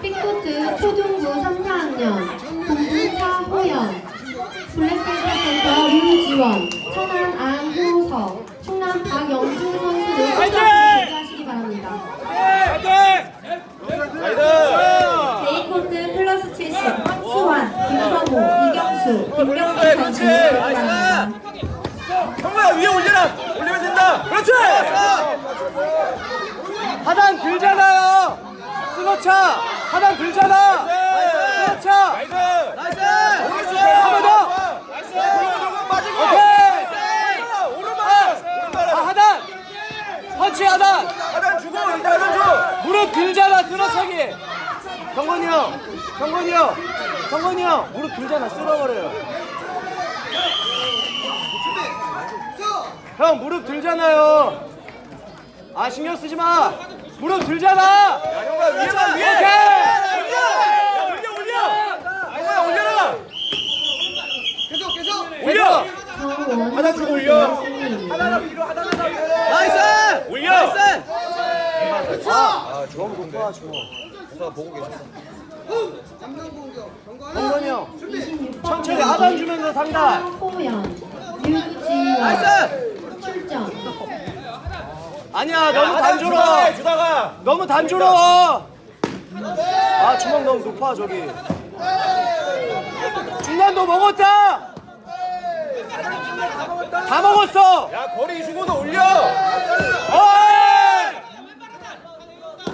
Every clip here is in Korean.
삐코트 초등부 3, 4학년 공주차호연 블랙벨벳센터 류지원 천안 안호석 충남 박영수 선수를 소장해 하시기 바랍니다 제이코트 플러스 70 수환, 김선호, 이경수, 김경태 네, 선수 형아 위에 올려라! 올리면 된다! 그렇지! 하단 길잖아요! 스노차! 하단 들잖아. 스노차. 나이스 나이스 한번 더. 빠지고 오케이. 오른발 아 오른발 하단. 펀치 하단. 하단 주고 하단 줘 무릎 들잖아 스노차기. 경건이 형. 경건이 형. 경건이 형. 무릎 들잖아 쓸어버려요. 형 무릎 들잖아요. 아 신경 쓰지 마. 무릎 들잖아. 야 형아 위에만 위에. 오케이. 야 올려. 올려 형아 올려라. 올려. 정우원 하단 주고 올려. 승리. Nice. 올려. Nice. 아 주원 높아 주원. 부사가 보고 계셨어. 경건이 형. 26번 천천히 하단 주면서 상단. 황호연, 유지원 출전. 아니야 너무 하단 단조로. 주다가 해, 주다가 너무 단조로워. 아 주먹 너무 높아 저기. 중간도 먹었다. 다 먹었어. 야 거리 주고도 올려 어이!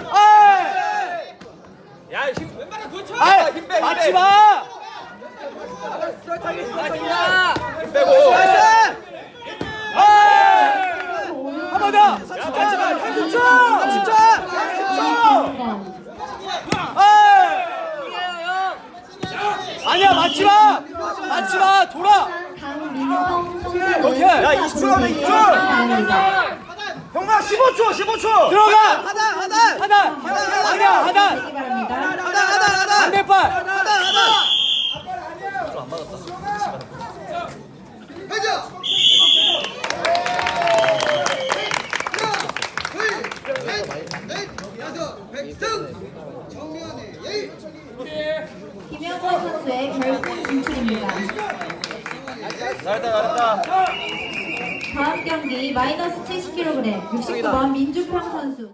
어이! 야힘 아이, 힘 빼, 힘 맞지 빼. 마. 힘 빼고 한번 더. 야 맞지 마 30초 30초 30초 김건, 아니야 맞지 마. 맞지 마. 돌아. 오케이. 야 20초 남았 20초 바랍니다. 형아 15초 15초 들어가. 하단 하단 하단. 아니야 하단. 되기 바랍니다. 반대발. 김영권 선수의 결승 진출입니다. 잘했다 잘했다 다음 경기 마이너스 70kg 69번 민주평 선수.